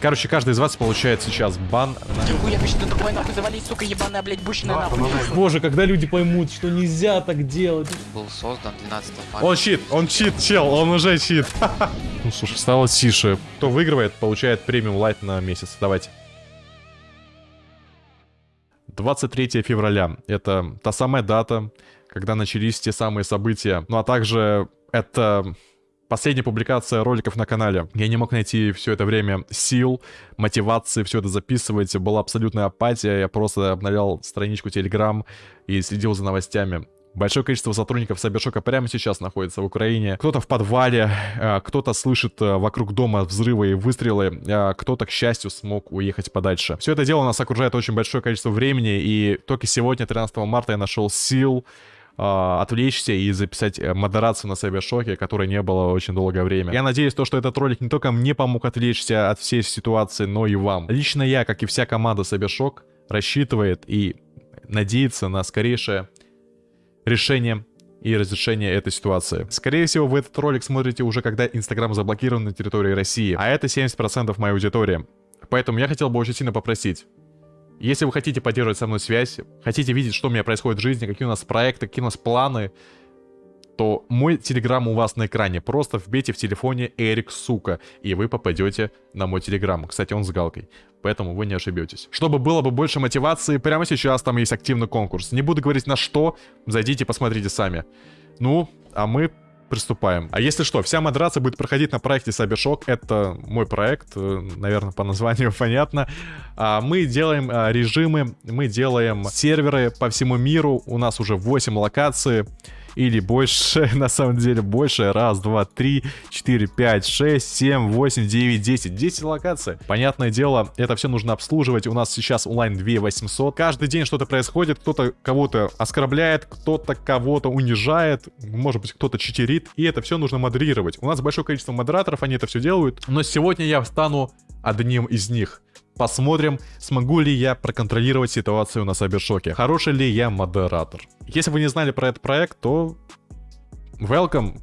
Короче, каждый из вас получает сейчас бан. Хуя, вы что такое нахуй завалить, сука, ебаная, блядь, бушная нахуй. Боже, когда люди поймут, что нельзя так делать. Был создан 12 марта. Он чит, он чит, чел, он уже чит. Ну, слушай, стало тише. Кто выигрывает, получает премиум лайт на месяц. Давайте. 23 февраля. Это та самая дата, когда начались те самые события. Ну, а также это последняя публикация роликов на канале. Я не мог найти все это время сил, мотивации все это записывать. Была абсолютная апатия. Я просто обновлял страничку Telegram и следил за новостями. Большое количество сотрудников Сабершока прямо сейчас находится в Украине. Кто-то в подвале, э, кто-то слышит э, вокруг дома взрывы и выстрелы, э, кто-то, к счастью, смог уехать подальше. Все это дело нас окружает очень большое количество времени, и только сегодня, 13 марта, я нашел сил отвлечься и записать модерацию на Сайбершоке, которой не было очень долгое время. Я надеюсь, то, что этот ролик не только мне помог отвлечься от всей ситуации, но и вам. Лично я, как и вся команда Сайбершок, рассчитывает и надеется на скорейшее решение и разрешение этой ситуации. Скорее всего, вы этот ролик смотрите уже, когда Инстаграм заблокирован на территории России, а это 70% моей аудитории. Поэтому я хотел бы очень сильно попросить, если вы хотите поддерживать со мной связь, хотите видеть, что у меня происходит в жизни, какие у нас проекты, какие у нас планы, то мой телеграм у вас на экране. Просто вбейте в телефоне Эрик Сука, и вы попадете на мой телеграм. Кстати, он с галкой, поэтому вы не ошибетесь. Чтобы было бы больше мотивации, прямо сейчас там есть активный конкурс. Не буду говорить на что, зайдите, посмотрите сами. Ну, а мы приступаем. А если что, вся модерация будет проходить на проекте Cybershock. Это мой проект, э, наверное, по названию понятно. А, мы делаем а, режимы, мы делаем серверы по всему миру. У нас уже 8 локаций или больше, на самом деле больше. Раз, два, три, четыре, пять, шесть, семь, восемь, девять, десять. Десять локаций. Понятное дело, это все нужно обслуживать. У нас сейчас онлайн 2800. Каждый день что-то происходит. Кто-то кого-то оскорбляет, кто-то кого-то унижает. Может быть, кто-то читерит. И это все нужно модерировать. У нас большое количество модераторов, они это все делают. Но сегодня я стану одним из них. Посмотрим, смогу ли я проконтролировать ситуацию на Сайбершоке. Хороший ли я модератор. Если вы не знали про этот проект, то welcome.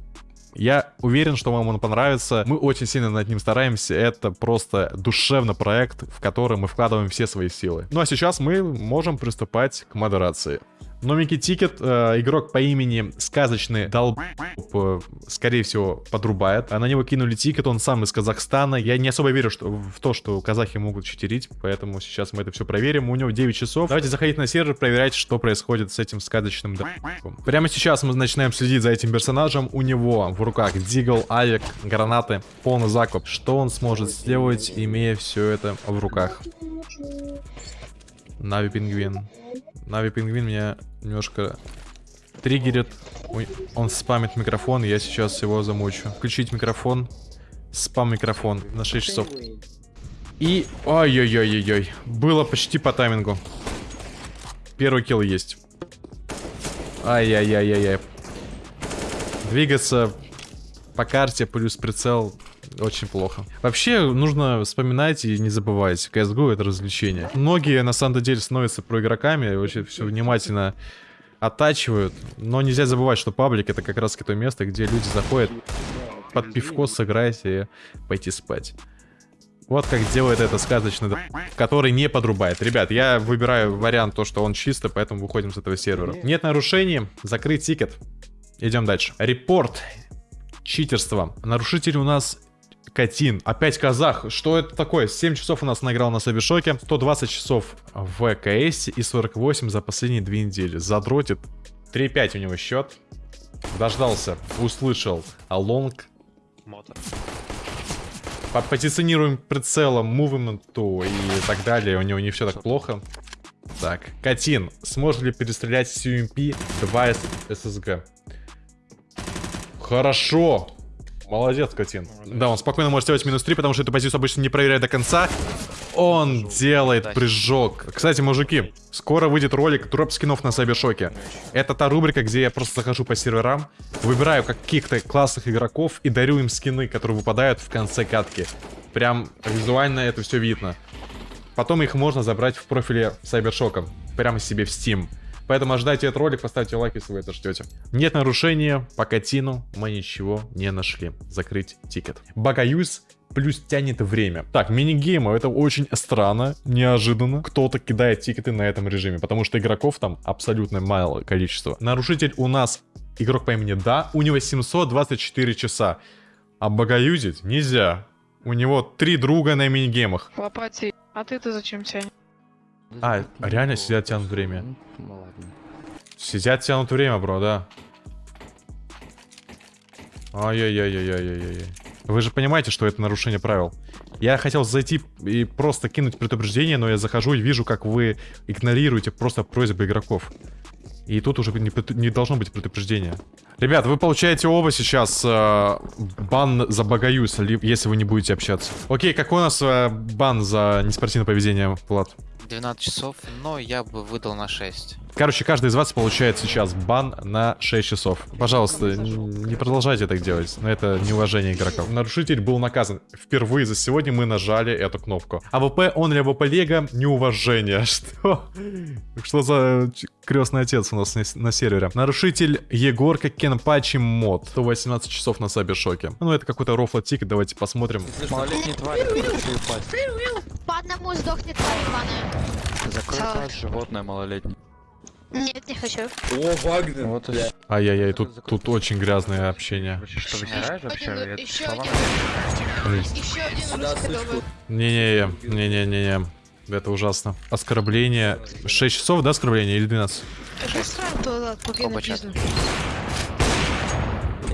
Я уверен, что вам он понравится. Мы очень сильно над ним стараемся. Это просто душевный проект, в который мы вкладываем все свои силы. Ну а сейчас мы можем приступать к модерации. Новенький тикет, э, игрок по имени Сказочный Долб, э, скорее всего, подрубает. А на него кинули тикет, он сам из Казахстана. Я не особо верю что, в то, что казахи могут читерить, поэтому сейчас мы это все проверим. У него 9 часов. Давайте заходить на сервер, проверять, что происходит с этим Сказочным Долбом. Прямо сейчас мы начинаем следить за этим персонажем. У него в руках Deagle, Авик, гранаты, полный закуп. Что он сможет сделать, имея все это в руках? NaVi Пингвин. NaVi Пингвин меня немножко триггерит. Он спамит микрофон, я сейчас его замучу. Включить микрофон. Спам микрофон на 6 часов. И... Ой-ой-ой-ой-ой. Было почти по таймингу. Первый килл есть. Ай-яй-яй-яй-яй. Двигаться по карте плюс прицел очень плохо. Вообще, нужно вспоминать и не забывать. CSGO — это развлечение. Многие, на самом деле, становятся про игроками, очень все внимательно оттачивают. Но нельзя забывать, что паблик — это как раз то место, где люди заходят под пивко сыграть и пойти спать. Вот как делает это сказочный, который не подрубает. Ребят, я выбираю вариант то, что он чистый, поэтому выходим с этого сервера. Нет нарушений, закрыть тикет. Идем дальше. Репорт. Читерство. Нарушитель у нас Катин. Опять казах. Что это такое? 7 часов у нас наиграл на Сабишоке. 120 часов в КС и 48 за последние две недели. Задротит. 3-5 у него счет. Дождался. Услышал. А лонг. По позиционируем прицелом, мувменту и так далее. У него не все так плохо. Так, Катин, сможет ли перестрелять CUMP 2 SSG? Хорошо. Молодец, Катин. Да, он спокойно может сделать минус 3, потому что эту позицию обычно не проверяет до конца. Он делает прыжок. Кстати, мужики, скоро выйдет ролик дроп скинов на Сайбершоке. Это та рубрика, где я просто захожу по серверам, выбираю каких-то классных игроков и дарю им скины, которые выпадают в конце катки. Прям визуально это все видно. Потом их можно забрать в профиле Сайбершока. Прямо себе в Steam. Поэтому ожидайте этот ролик, поставьте лайк, если вы это ждете. Нет нарушения, по котину мы ничего не нашли. Закрыть тикет. Багаюз плюс тянет время. Так, мини-геймы, это очень странно, неожиданно. Кто-то кидает тикеты на этом режиме, потому что игроков там абсолютно мало количество. Нарушитель у нас игрок по имени Да, у него 724 часа. А багаюзить нельзя. У него три друга на мини-геймах. Лопати, а ты-то зачем тянешь? А, реально сидят, тянут время. Сидят, тянут время, бро, да. Ай-яй-яй-яй-яй-яй-яй. Вы же понимаете, что это нарушение правил. Я хотел зайти и просто кинуть предупреждение, но я захожу и вижу, как вы игнорируете просто просьбы игроков. И тут уже не, не должно быть предупреждения. Ребят, вы получаете оба сейчас э, бан за багаюз, ли- если вы не будете общаться. Окей, какой у нас э, бан за неспортивное поведение, Влад? 12 часов, но я бы выдал на 6. Короче, каждый из вас получает сейчас бан на 6 часов. Пожалуйста, не продолжайте так делать. Но это неуважение игроков. Нарушитель был наказан. Впервые за сегодня мы нажали эту кнопку. AWP, only AWP Lego, неуважение. Что? Что за крестный отец у нас на, сервере? Нарушитель Егорка Кенпачи мод. 118 часов на Сабершоке. Ну, это какой-то рофла тик, давайте посмотрим. По одному сдохнет тварь закрой животное малолетнее. Нет, не хочу. О, Вагнер! Вот и Ай-яй-яй, тут, тут очень грязное общение. Что, вытираешь вообще? Один, Это еще слова? один. Еще один. Не-не-не, не-не-не-не. Это ужасно. Оскорбление. 6 часов, да, оскорбление или 12? Быстро туда, пока Оба чата. написано.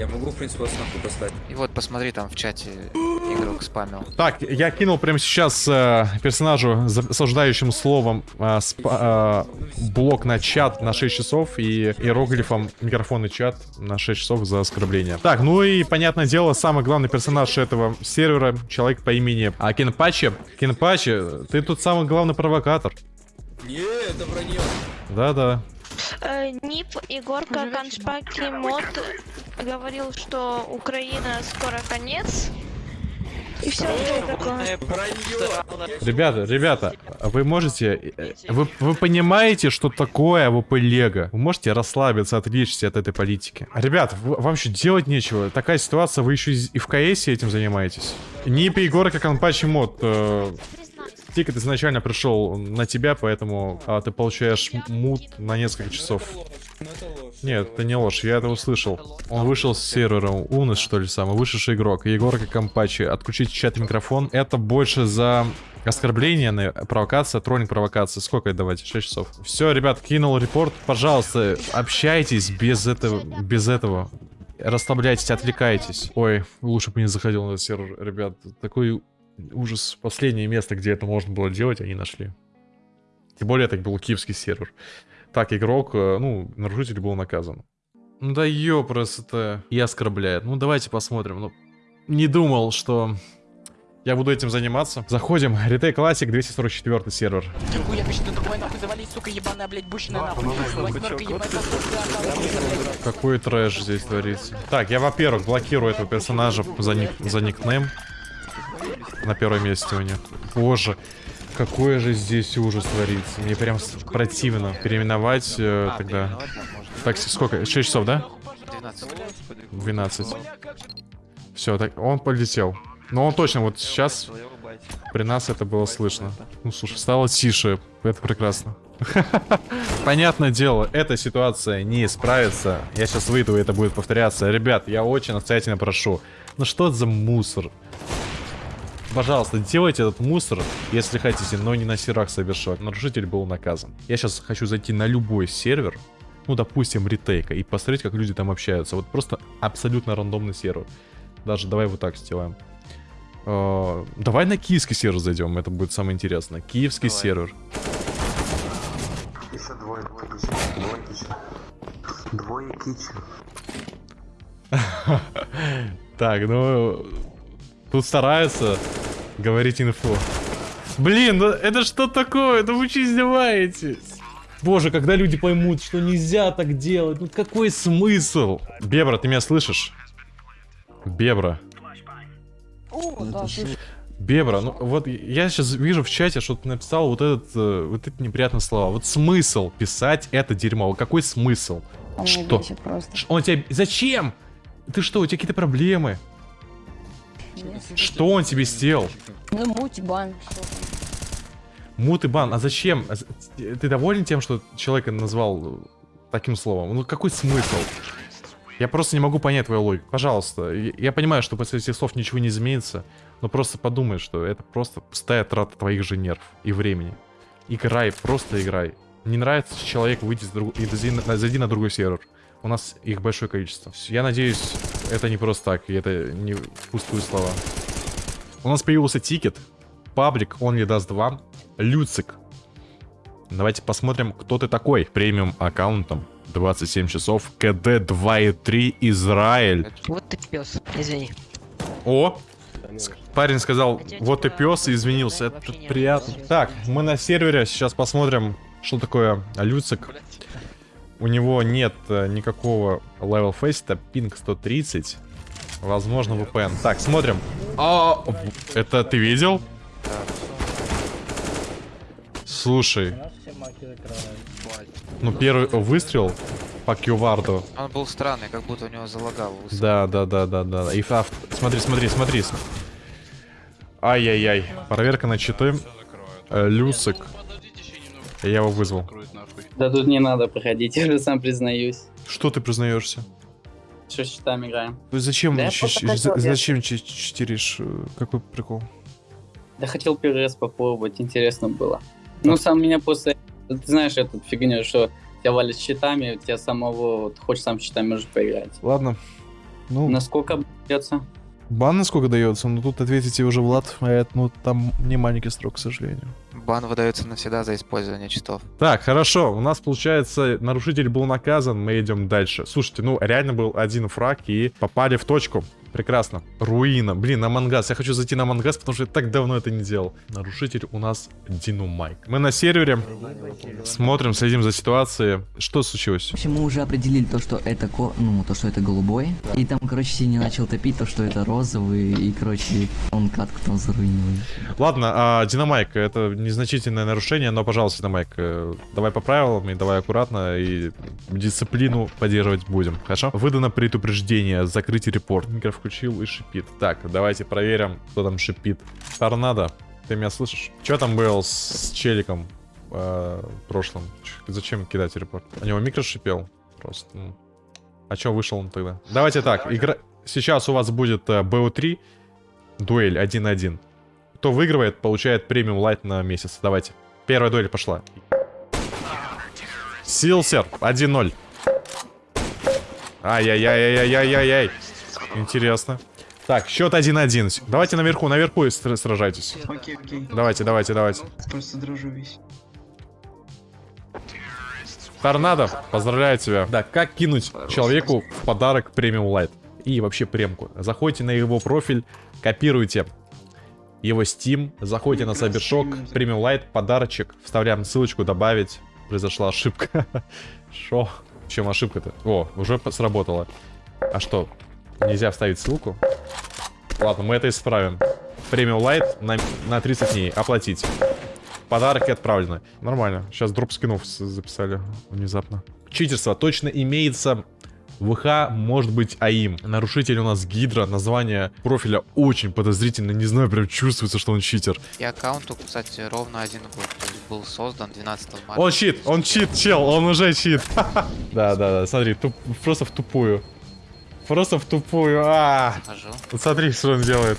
Я могу, в принципе, вас нахуй послать. И вот посмотри, там в чате игрок спамил. Так, я кинул прямо сейчас э, персонажу с осуждающим словом э, спа- э, блок на чат на 6 часов и иероглифом микрофон и чат на 6 часов за оскорбление. Так, ну и, понятное дело, самый главный персонаж этого сервера, человек по имени а, Кенпачи. Кенпачи, ты тут самый главный провокатор. Не, это вранье. Да-да. Э, NiP Егорка Кенпачи Мод говорил, что Украина скоро конец. И все такое. Вранье. Ребята, ребята, вы можете... э, Вы, вы понимаете, что такое AWP Lego? Вы можете расслабиться, отвлечься от этой политики? Ребят, вам еще делать нечего. Такая ситуация, вы еще и в КС этим занимаетесь. NiP Егорка Кенпачи мод. э. Тикет изначально пришел на тебя, поэтому а, ты получаешь мут на несколько часов. Нет, это не ложь, я это услышал. Он вышел с сервера, умный что ли самый, вышедший игрок. Егорка Кенпачи, отключить чат микрофон. Это больше за оскорбление, на- провокация, троллинг провокация. Сколько это давайте? 6 часов. Все, ребят, кинул репорт. Пожалуйста, общайтесь без этого, без этого. Расслабляйтесь, отвлекайтесь. Ой, лучше бы не заходил на сервер, ребят. Такой ужас. Последнее место, где это можно было делать, они нашли. Тем более, это был киевский сервер. Так, игрок, э, ну, нарушитель был наказан. Ну да ёпросто. И оскорбляет. Ну давайте посмотрим. Ну, не думал, что я буду этим заниматься. Заходим. Ретей Classic, 244 сервер. Какой трэш здесь творится. Так, я, во-первых, блокирую этого персонажа за, ник за никнейм. На первом месте у них. Боже, какой же здесь ужас творится. Мне прям противно переименовать э, тогда. Так, сколько? 6 часов, да? 12. 12. Все, так, он полетел. Но он точно вот сейчас при нас это было слышно. Ну, слушай, стало тише. Это прекрасно. Понятное дело, эта ситуация не исправится. Я сейчас выйду, и это будет повторяться. Ребят, я очень настоятельно прошу. Ну что это за мусор? Пожалуйста, делайте этот мусор, если хотите, но не на серах совершать. Нарушитель был наказан. Я сейчас хочу зайти на любой сервер, ну, допустим, ретейка, и посмотреть, как люди там общаются. Вот просто абсолютно рандомный сервер. Даже давай вот так сделаем. Э, Давай на киевский сервер зайдем, это будет самое интересное. Киевский Давай. сервер. Двое, двое. Двое. Так, ну... Тут стараются говорить инфу. Блин, ну это что такое? Ну вы что издеваетесь? Боже, когда люди поймут, что нельзя так делать, ну какой смысл? Бебра, ты меня слышишь? Бебра. Бебра, ну вот я сейчас вижу в чате, что ты написал вот этот, э, вот эти неприятные слова. Вот смысл писать это дерьмо? Вот Какой смысл? Что? Ш- Он тебе... Зачем? Ты что, у тебя какие-то проблемы? Что он тебе сделал? Ну, муть, бан. Мут и бан, а зачем? А Ты доволен тем, что человека назвал таким словом? Ну какой смысл? Я просто не могу понять твою логику. Пожалуйста, я понимаю, что после этих слов ничего не изменится, но просто подумай, что это просто пустая трата твоих же нерв и времени. Играй, просто играй. Не нравится человек, выйти с друг... и зайди на, зайди на другой сервер. У нас их большое количество. Я надеюсь, это не просто так, и это не пустые слова. У нас появился тикет. Паблик Only Does 2. Люцик. Давайте посмотрим, кто ты такой. Премиум аккаунтом. 27 часов. КД 2.3 Израиль. Вот ты пес, извини. О! Парень сказал, вот ты пес, и извинился. Это не приятно. Так, мы на сервере. Сейчас посмотрим, что такое Люцик. У него нет э, никакого level фейста, пинг 130. Возможно, VPN. Так, смотрим. А, это ты видел? Слушай. Ну, первый выстрел по кьюварду. Он был странный, как будто у него залагало. высоко. Да, да, да, да, да. И смотри, смотри, смотри. Ай-яй-яй. Проверка на читы. Э, Люсик. Я его вызвал. Да тут не надо проходить, я уже сам признаюсь. Что ты признаешься? Что с счетами играем? Ты Зачем, Да я хотел, я- зачем чи- читеришь? Э, Какой прикол? Да хотел первый раз попробовать, интересно было. Ну, сам меня просто... Ты знаешь эту фигню, что тебя валят счетами, у тебя самого... Вот, хочешь сам счетами можешь поиграть. Ладно. Ну, Насколько придется? бан на сколько дается? Ну, тут ответите уже Влад. А это, ну, там не маленький срок, к сожалению. Бан выдается навсегда за использование читов. Так, хорошо. У нас, получается, нарушитель был наказан, мы идем дальше. Слушайте, ну, реально был один фраг и попали в точку. Прекрасно. Руина. Блин, на Мангас. Я хочу зайти на Мангас, потому что я так давно это не делал. Нарушитель у нас Динумайк. Мы на сервере. Смотрим, следим за ситуацией. Что случилось? В общем, мы уже определили то, что это ко... ну, то, что это голубой. И там, короче, Синий начал топить то, что это розовый. И, короче, он катку там заруинил. Ладно, а, Динамайк, это незначительное нарушение, но, пожалуйста, Динамайк, э, давай по правилам и давай аккуратно, и дисциплину поддерживать будем, хорошо? Выдано предупреждение, закрытие репорт. Микро включил и шипит. Так, давайте проверим, кто там шипит. Торнадо, ты меня слышишь? Что там был с, челиком э, в прошлом? Ч- Зачем кидать репорт? У него микро шипел просто. ну. А чё вышел он тогда? Давайте так, игра... Сейчас у вас будет э, BO3, дуэль 1-1. Кто выигрывает, получает премиум лайт на месяц. Давайте. Первая дуэль пошла. Силсер, 1-0. Ай-яй-яй-яй-яй-яй-яй. Интересно. Так, счет 1-1. Давайте наверху, наверху сражайтесь. Окей, окей. Давайте, давайте, давайте. Просто дрожу весь. Торнадо, поздравляю тебя. Да, как кинуть человеку в подарок премиум лайт? И вообще премку. Заходите на его профиль, копируйте его Steam, заходите на Сайбершок, премиум лайт, подарочек, вставляем ссылочку, добавить. Произошла ошибка. Шо? В чем ошибка-то? О, уже сработало. А что, нельзя вставить ссылку? Ладно, мы это исправим. Премиум лайт на, на 30 дней. Оплатить. Подарки отправлены. Нормально. Сейчас дроп скинов записали внезапно. Читерство точно имеется. ВХ может быть АИМ. Нарушитель у нас Гидра. Название профиля очень подозрительно. Не знаю, прям чувствуется, что он читер. И аккаунту, кстати, ровно один год. Был создан 12 марта. Он чит, он чит, чел, он уже чит. Да, да, да, смотри, просто в тупую. Просто в тупую. А, вот смотри, что он делает.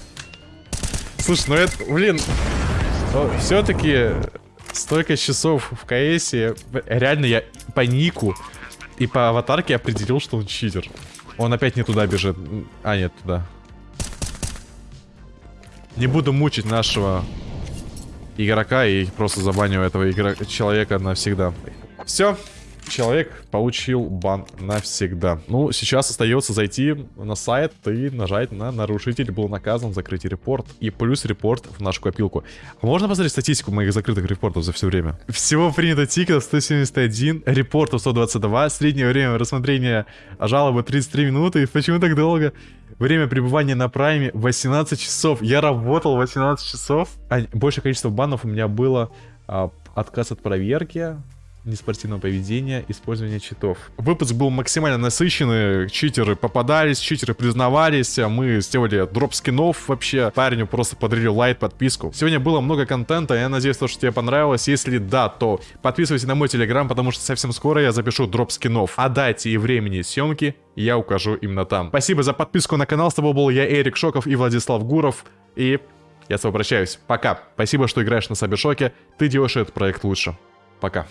Слушай, ну это, блин, все-таки столько часов в КС, реально я по нику и по аватарке определил, что он читер. Он опять не туда бежит. А, нет, туда. Не буду мучить нашего игрока и просто забаню этого игра... человека навсегда. Все. Человек получил бан навсегда. Ну, сейчас остается зайти на сайт и нажать на нарушитель был наказан, закрыть репорт. И плюс репорт в нашу копилку. Можно посмотреть статистику моих закрытых репортов за все время? Всего принято тикетов 171, репортов 122, среднее время рассмотрения жалобы 33 минуты. Почему так долго? Время пребывания на прайме 18 часов. Я работал 18 часов. А большее количество банов у меня было а, отказ от проверки, неспортивного поведения, использование читов. Выпуск был максимально насыщенный, читеры попадались, читеры признавались, а мы сделали дроп скинов вообще, парню просто подарили лайт подписку. Сегодня было много контента, я надеюсь, что тебе понравилось, если да, то подписывайся на мой телеграм, потому что совсем скоро я запишу дроп скинов. О дате и времени съемки я укажу именно там. Спасибо за подписку на канал, с тобой был я, Эрик Шоков и Владислав Гуров, и я с тобой прощаюсь. Пока. Спасибо, что играешь на Сабершоке, ты делаешь этот проект лучше. Пока.